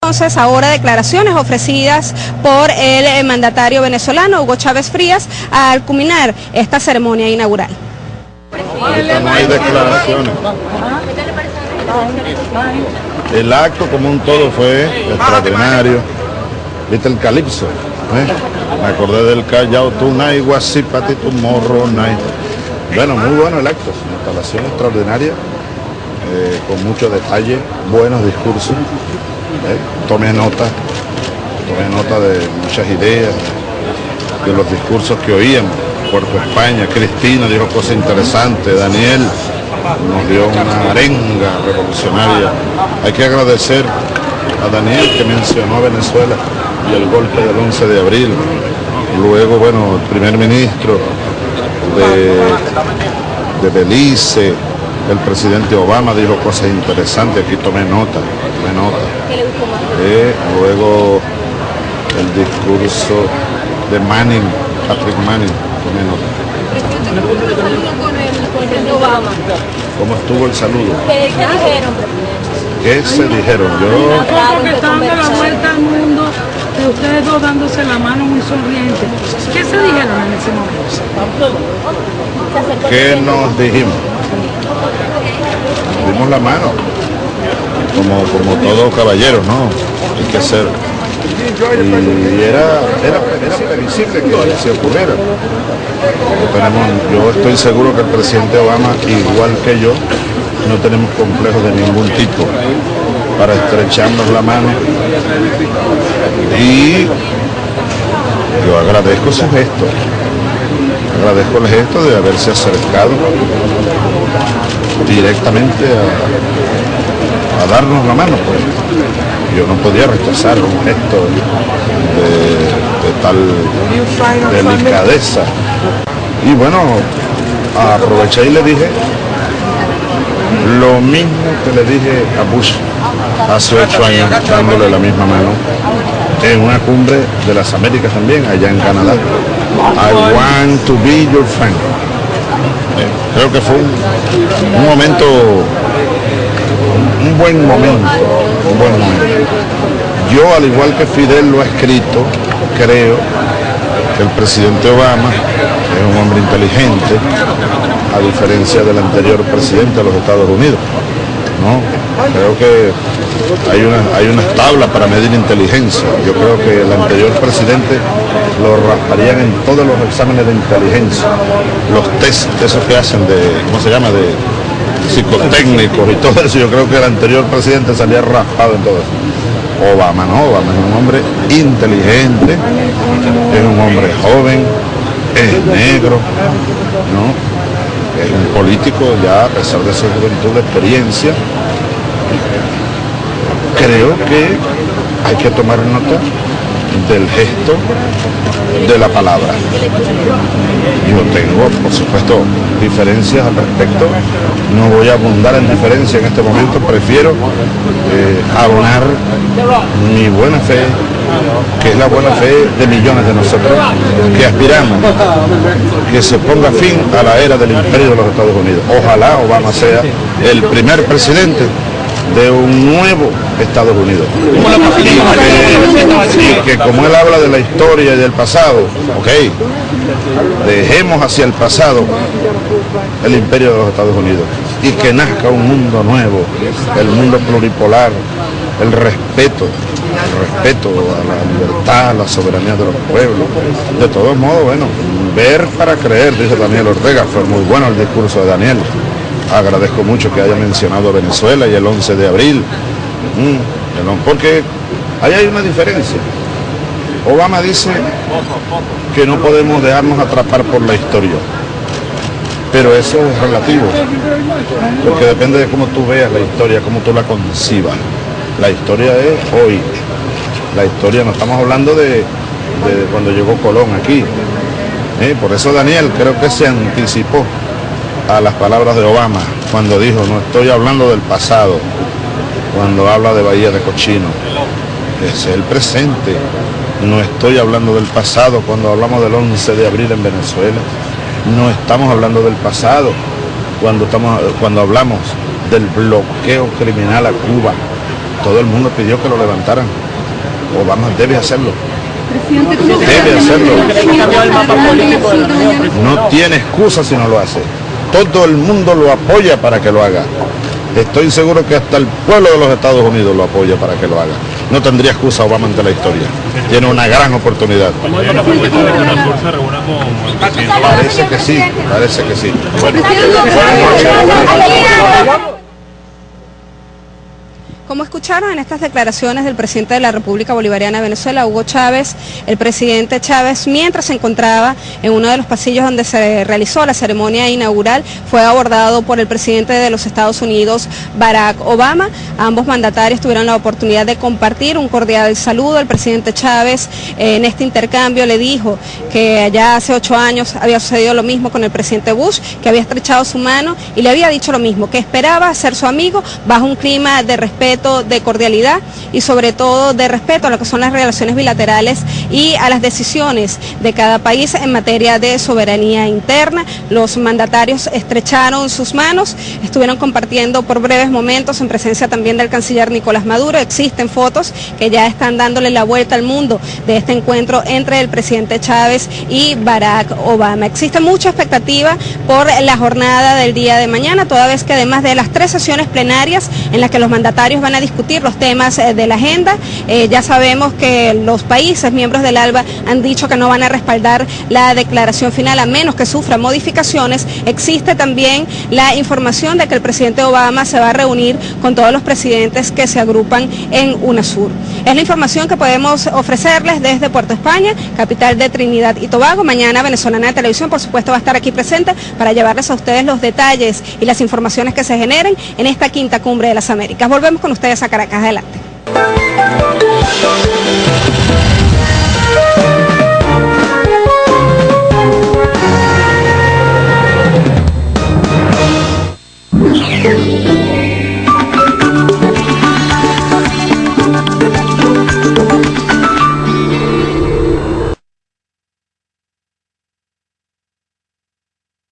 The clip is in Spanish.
Entonces, ahora declaraciones ofrecidas por el eh, mandatario venezolano Hugo Chávez Frías al culminar esta ceremonia inaugural. No hay declaraciones. El acto como un todo fue extraordinario. ¿Viste el calipso? ¿Eh? Me acordé del Callao, tú nai, guasipati, morro, nai. Bueno, muy bueno el acto, una instalación extraordinaria, eh, con mucho detalle, buenos discursos. ¿Eh? Tomé nota, tomé nota de muchas ideas, de los discursos que oíamos. Puerto España, Cristina dijo cosas interesantes, Daniel nos dio una arenga revolucionaria. Hay que agradecer a Daniel que mencionó Venezuela y el golpe del 11 de abril. Luego, bueno, el primer ministro de, de Belice, el presidente Obama dijo cosas interesantes, aquí tomé nota, tomé nota. Eh, luego el discurso de Manning, Patrick Manning, tomé nota. ¿Cómo estuvo el saludo? ¿Qué, dijeron? ¿Qué se dijeron? Yo, porque están dando la vuelta al mundo de ustedes dos dándose la mano muy sonrientes. ¿Qué se dijeron en ese momento? ¿qué nos dijimos? La mano, como, como todo caballero, ¿no? Hay que ser. Y era, era, era previsible que se ocurriera. Tenemos, yo estoy seguro que el presidente Obama, igual que yo, no tenemos complejos de ningún tipo para estrecharnos la mano. Y yo agradezco su gesto, agradezco el gesto de haberse acercado directamente a, darnos la mano. Pues. Yo no podía rechazar un gesto de, de tal delicadeza. Y bueno, aproveché y le dije lo mismo que le dije a Bush hace ocho años, dándole la misma mano, en una cumbre de las Américas también, allá en Canadá. I want to be your friend. Eh, Creo que fue un, momento, un buen momento, un buen momento. Yo, al igual que Fidel lo ha escrito, creo que el presidente Obama es un hombre inteligente, a diferencia del anterior presidente de los Estados Unidos. ¿No? Creo que hay, una, hay unas tablas para medir inteligencia. Yo creo que el anterior presidente lo rasparían en todos los exámenes de inteligencia, los test, esos que hacen de, ¿cómo se llama?, de psicotécnicos y todo eso. Yo creo que el anterior presidente salía raspado en todo eso. Obama no, Obama es un hombre inteligente, es un hombre joven, es negro, ¿no? Un político ya a pesar de su juventud de experiencia. Creo que hay que tomar nota del gesto de la palabra. Yo tengo, por supuesto, diferencias al respecto. No voy a abundar en diferencia en este momento. Prefiero eh, abonar mi buena fe, que es la buena fe de millones de nosotros que aspiramos que se ponga fin a la era del imperio de los Estados Unidos. Ojalá Obama sea el primer presidente de un nuevo Estados Unidos. Y que, como él habla de la historia y del pasado, ok, dejemos hacia el pasado el imperio de los Estados Unidos y que nazca un mundo nuevo, el mundo pluripolar, el respeto, respeto a la libertad, a la soberanía de los pueblos. De todos modos, bueno, ver para creer, dice Daniel Ortega, fue muy bueno el discurso de Daniel. Agradezco mucho que haya mencionado Venezuela y el 11 de abril, Mm, porque ahí hay una diferencia. Obama dice que no podemos dejarnos atrapar por la historia. Pero eso es relativo, porque depende de cómo tú veas la historia, cómo tú la concibas. La historia es hoy. La historia, no estamos hablando de, cuando llegó Colón aquí. ¿eh? Por eso Daniel creo que se anticipó a las palabras de Obama cuando dijo, no estoy hablando del pasado, cuando habla de Bahía de Cochino. Es el presente. No estoy hablando del pasado cuando hablamos del 11 de abril en Venezuela. No estamos hablando del pasado cuando, estamos, cuando hablamos del bloqueo criminal a Cuba. Todo el mundo pidió que lo levantaran. Obama debe hacerlo. Debe hacerlo. No tiene excusa si no lo hace. Todo el mundo lo apoya para que lo haga. Estoy seguro que hasta el pueblo de los Estados Unidos lo apoya para que lo haga. No tendría excusa Obama ante la historia. Tiene una gran oportunidad. Parece que sí, parece que sí. Como escucharon en estas declaraciones del presidente de la República Bolivariana de Venezuela, Hugo Chávez, el presidente Chávez, mientras se encontraba en uno de los pasillos donde se realizó la ceremonia inaugural, fue abordado por el presidente de los Estados Unidos, Barack Obama. Ambos mandatarios tuvieron la oportunidad de compartir un cordial saludo. El presidente Chávez en este intercambio le dijo que allá hace ocho años había sucedido lo mismo con el presidente Bush, que había estrechado su mano y le había dicho lo mismo, que esperaba ser su amigo bajo un clima de respeto de cordialidad y sobre todo de respeto a lo que son las relaciones bilaterales y a las decisiones de cada país en materia de soberanía interna. Los mandatarios estrecharon sus manos, estuvieron compartiendo por breves momentos en presencia también del canciller Nicolás Maduro. Existen fotos que ya están dándole la vuelta al mundo de este encuentro entre el presidente Chávez y Barack Obama. Existe mucha expectativa por la jornada del día de mañana, toda vez que además de las tres sesiones plenarias en las que los mandatarios van van a discutir los temas eh, de la agenda. Eh, ya sabemos que los países miembros del ALBA han dicho que no van a respaldar la declaración final a menos que sufra modificaciones. Existe también la información de que el presidente Obama se va a reunir con todos los presidentes que se agrupan en UNASUR. Es la información que podemos ofrecerles desde Puerto España, capital de Trinidad y Tobago. Mañana Venezolana de Televisión, por supuesto, va a estar aquí presente para llevarles a ustedes los detalles y las informaciones que se generen en esta quinta cumbre de las Américas. Volvemos con ustedes a Caracas. Adelante.